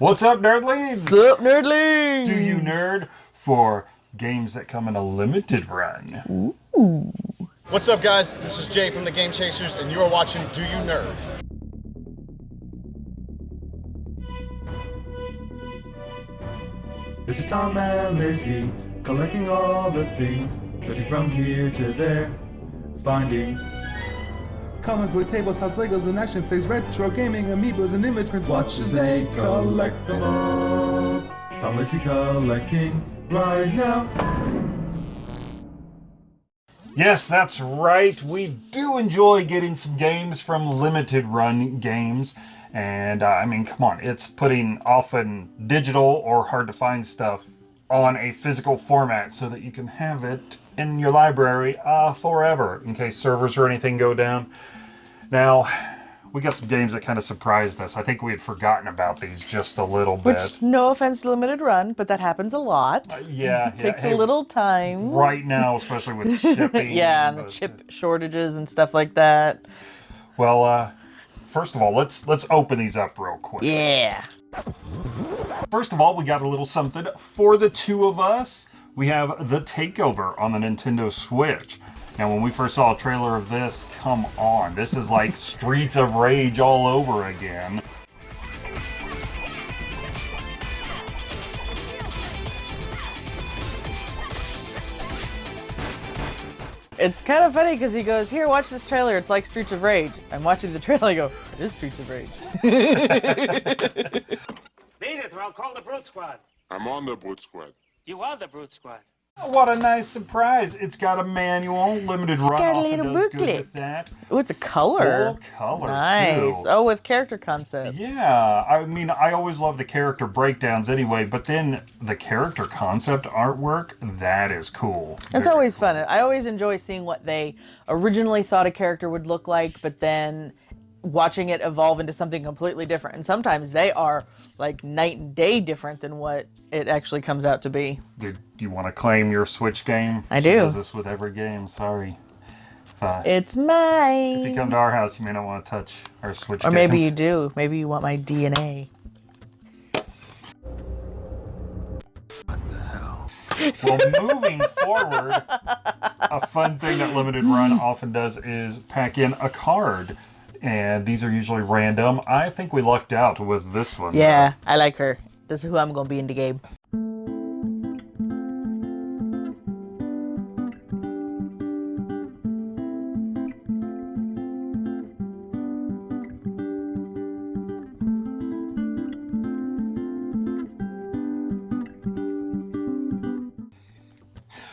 What's up, nerdlings? What's up, nerdlings? Do you nerd for games that come in a limited run? Ooh. What's up, guys? This is Jay from the Game Chasers, and you are watching Do You Nerd? This is Tom and Lacey, collecting all the things, searching from here to there, finding comic book tables, house Legos, and action figures, retro gaming, amiibos, and immigrants. Watch as they collect them all. Tom Lacey collecting right now. Yes, that's right. We do enjoy getting some games from limited run games. And uh, I mean, come on, it's putting often digital or hard to find stuff on a physical format so that you can have it in your library uh, forever in case servers or anything go down. Now, we got some games that kind of surprised us. I think we had forgotten about these just a little bit. Which, no offense to limited run, but that happens a lot. Uh, yeah, it takes yeah. a little time. Right now, especially with shipping. yeah, and the chip shortages and stuff like that. Well, uh, first of all, let's let's open these up real quick. Yeah. First of all, we got a little something for the two of us. We have The Takeover on the Nintendo Switch. Now, when we first saw a trailer of this, come on, this is like Streets of Rage all over again. It's kind of funny because he goes, here, watch this trailer. It's like Streets of Rage. I'm watching the trailer. I go, it is Streets of Rage. Beat it, or I'll call the Brute Squad. I'm on the Brute Squad. You are the Brute Squad. Oh, what a nice surprise. It's got a manual, limited run got a little booklet. that. Oh, it's a color. Full color, Nice. too. Oh, with character concepts. Yeah, I mean, I always love the character breakdowns anyway, but then the character concept artwork, that is cool. It's Very always cool. fun. I always enjoy seeing what they originally thought a character would look like, but then watching it evolve into something completely different. And sometimes they are like night and day different than what it actually comes out to be. Did you want to claim your Switch game? I She do. does this with every game, sorry. Uh, It's mine. if you come to our house, you may not want to touch our Switch game. or maybe you do. Maybe you want my DNA. What the hell? well, moving forward, a fun thing that Limited Run often does is pack in a card. And these are usually random. I think we lucked out with this one. Yeah, I like her. This is who I'm gonna be in the game.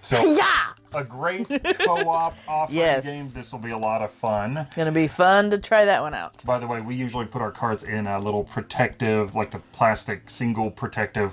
So, Yeah! A great co-op offering Yes. game. This will be a lot of fun. Gonna be fun to try that one out. By the way, we usually put our cards in a little protective, like the plastic single protective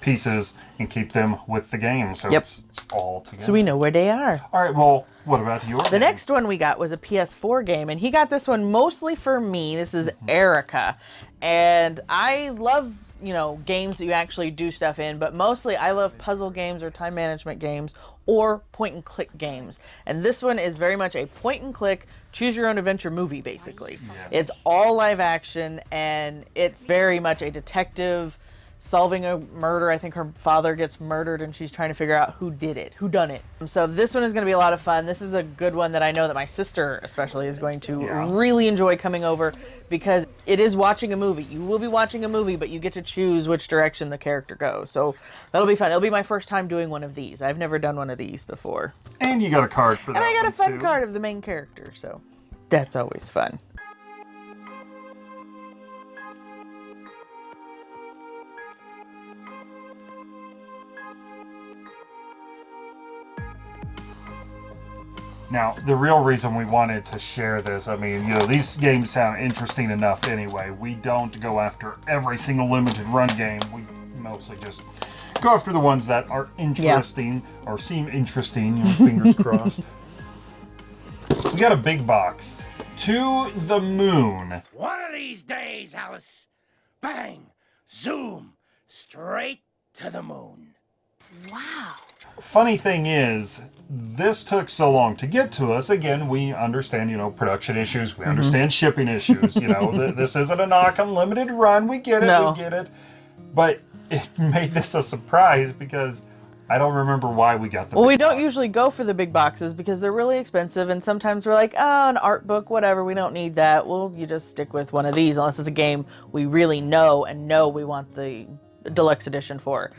pieces, and keep them with the game. So Yep. it's, it's all together. So we know where they are. All right. Well, what about your? The next one we got was a PS4 game, and he got this one mostly for me. This is mm-hmm. Erica, and I love you know games that you actually do stuff in, but mostly I love puzzle games or time management games or point and click games. And this one is very much a point and click, choose your own adventure movie. Basically, it's all live action, and it's very much a detective solving a murder. I think her father gets murdered and she's trying to figure out who did it, who done it. So this one is going to be a lot of fun. This is a good one that I know that my sister especially is going to Yeah. really enjoy coming over because it is watching a movie. You will be watching a movie, but you get to choose which direction the character goes. So that'll be fun. It'll be my first time doing one of these. I've never done one of these before. and you got a card for that. And I got a fun too. card of the main character, so that's always fun. Now, the real reason we wanted to share this, I mean, you know, these games sound interesting enough anyway. We don't go after every single limited run game. We mostly just go after the ones that are interesting or seem interesting, you know, fingers crossed. We got a big box. To the moon. One of these days, Alice, bang, zoom, straight to the moon. Funny thing is, this took so long to get to us. Again, we understand, you know, production issues. We mm-hmm. understand shipping issues. You know, th- this isn't a knock on limited run. We get it. No. We get it. but it made this a surprise because I don't remember why we got the. Well, big we don't box. usually go for the big boxes because they're really expensive, and sometimes we're like, oh, an art book, whatever, we don't need that. Well, you just stick with one of these unless it's a game we really know and know we want the deluxe edition for.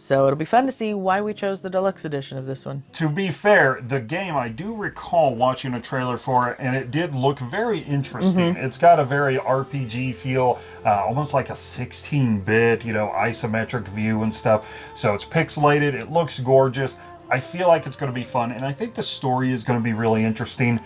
So it'll be fun to see why we chose the deluxe edition of this one. To be fair, the game I do recall watching a trailer for it, and it did look very interesting. Mm-hmm. It's got a very RPG feel, uh, almost like a 16-bit, you know, isometric view and stuff. So it's pixelated. It looks gorgeous. I feel like it's going to be fun, and I think the story is going to be really interesting.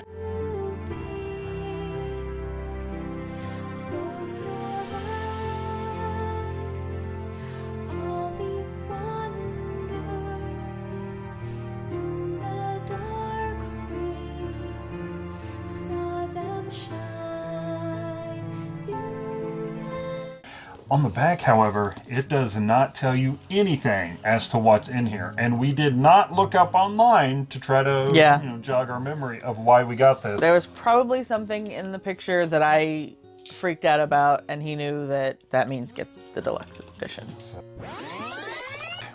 On the back, however, it does not tell you anything as to what's in here, and we did not look up online to try to Yeah. you know, jog our memory of why we got this. There was probably something in the picture that I freaked out about, and he knew that that means get the deluxe edition.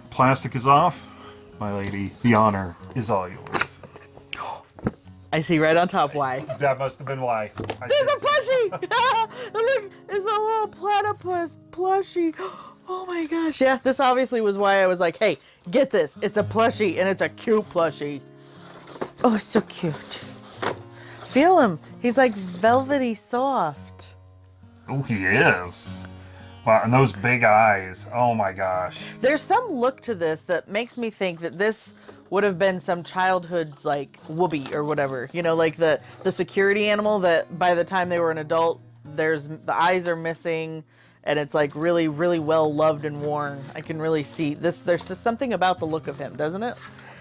Plastic is off. My lady, the honor is all yours. I see right on top why. That must have been why. I There's a plushie! Look, it's a little platypus plushie. Oh my gosh. Yeah, this obviously was why I was like, hey, get this. It's a plushie and it's a cute plushie. Oh, it's so cute. Feel him. He's like velvety soft. Oh, he is. Wow, and those big eyes. Oh my gosh. There's some look to this that makes me think that this would have been some childhood's like whoopee or whatever. You know, like the the security animal that by the time they were an adult, there's the eyes are missing and it's like really really well loved and worn. I can really see this there's just something about the look of him, doesn't it?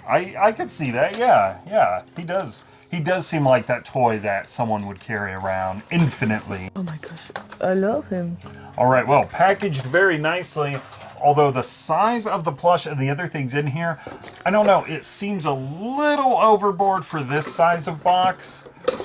I I could see that. Yeah, yeah. He does. He does seem like that toy that someone would carry around infinitely. Oh my gosh. I love him. All right, well, packaged very nicely. Although the size of the plush and the other things in here, I don't know, it seems a little overboard for this size of box.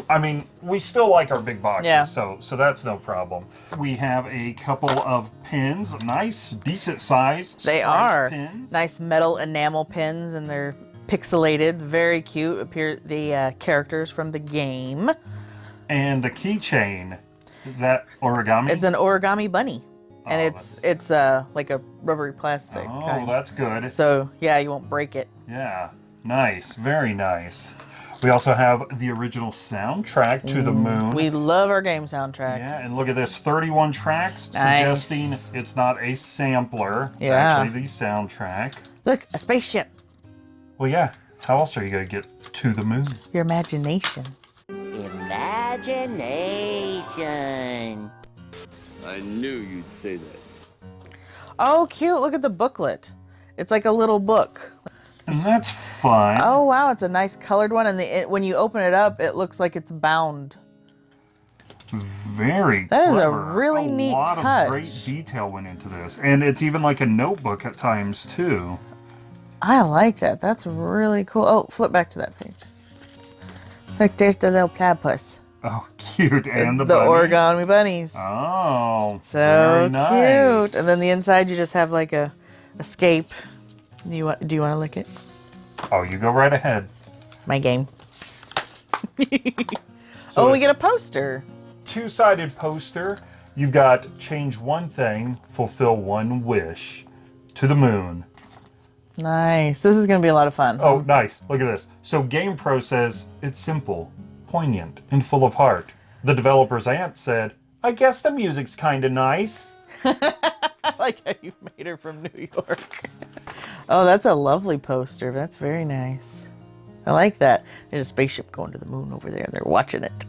I mean, we still like our big boxes, Yeah. so so that's no problem. We have a couple of pins, nice, decent size. They are pins. nice metal enamel pins, and they're pixelated, very cute. Appear the uh, characters from the game. And the keychain, is that origami? It's an origami bunny, and Oh, it's that's- it's uh like a rubbery plastic. oh, kind. that's good. So yeah, you won't break it. Yeah, nice, very nice. We also have the original soundtrack to the moon. We love our game soundtracks. Yeah, and look at this 31 tracks, Nice. suggesting it's not a sampler. It's Yeah. actually the soundtrack. Look, a spaceship. Well, yeah, how else are you going to get to the moon? Your imagination. Imagination. I knew you'd say that. Oh, cute! Look at the booklet. It's like a little book. And that's fun. Oh wow, it's a nice colored one, and the, it, when you open it up, it looks like it's bound. Very That is a clever. really a neat lot touch. of great detail went into this. And it's even like a notebook at times, too. I like that. That's really cool. Oh, flip back to that page. Look, there's the little platypus. Oh, cute. And the, the bunny. origami bunnies. Oh, So very nice. cute. And then the inside, you just have like a escape. Do you want? Do you want to lick it? Oh, you go right ahead. My game. Oh, so oh, we get a poster. two-sided poster. You've got change one thing, fulfill one wish to the moon. Nice. This is gonna be a lot of fun. Oh, nice. Look at this. So GamePro says it's simple, poignant, and full of heart. The developer's aunt said, I guess the music's kinda nice. I like how you made her from New York. oh, that's a lovely poster. That's very nice. I like that. There's a spaceship going to the moon over there. They're watching it.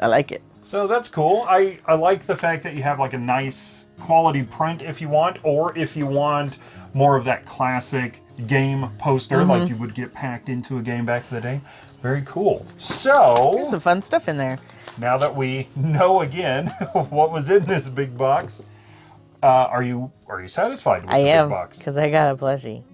I like it. So that's cool. I, I like the fact that you have like a nice quality print if you want, or if you want more of that classic game poster Mm-hmm. like you would get packed into a game back in the day. Very cool. So There's some fun stuff in there. now that we know again what was in this big box, uh, are you are you satisfied with I the am big box? because I got a plushie.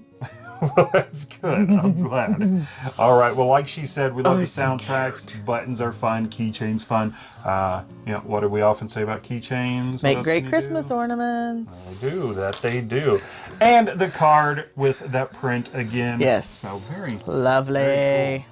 well, that's good. I'm glad. All right. Well, like she said, we love Oh, the soundtracks. Buttons are fun. Keychains fun. Uh, you know, what do we often say about keychains? Make great Christmas do? ornaments. They do that. They do. And the card with that print again. Yes. So very. Lovely. Very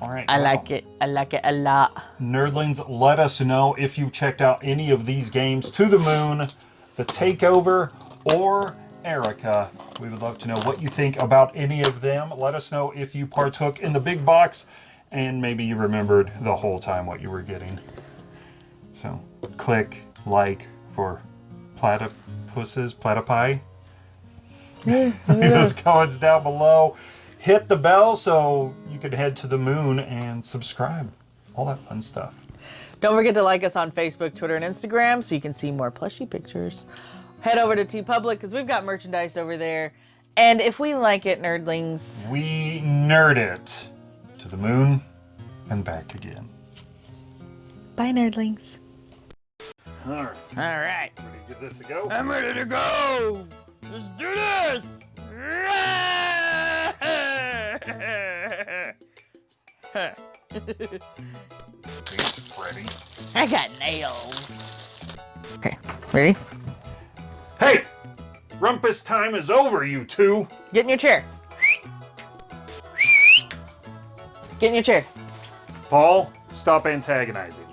All right. I well, like it. I like it a lot. Nerdlings, let us know if you've checked out any of these games To the Moon, The Takeover, or Erica. We would love to know what you think about any of them. Let us know if you partook in the big box and maybe you remembered the whole time what you were getting. So click like for platypuses, platypi. Leave those comments down below. Hit the bell so you could head to the moon and subscribe. All that fun stuff. Don't forget to like us on Facebook, Twitter, and Instagram so you can see more plushy pictures. Head over to TeePublic because we've got merchandise over there. And if we like it, nerdlings, We nerd it to the moon and back again. bye, nerdlings. All right, All right. ready to give this a go? I'm ready to go. Let's do this. It's ready. I got nails. Okay, ready? Hey! Rumpus time is over, you two! Get in your chair. Get in your chair. Paul, stop antagonizing.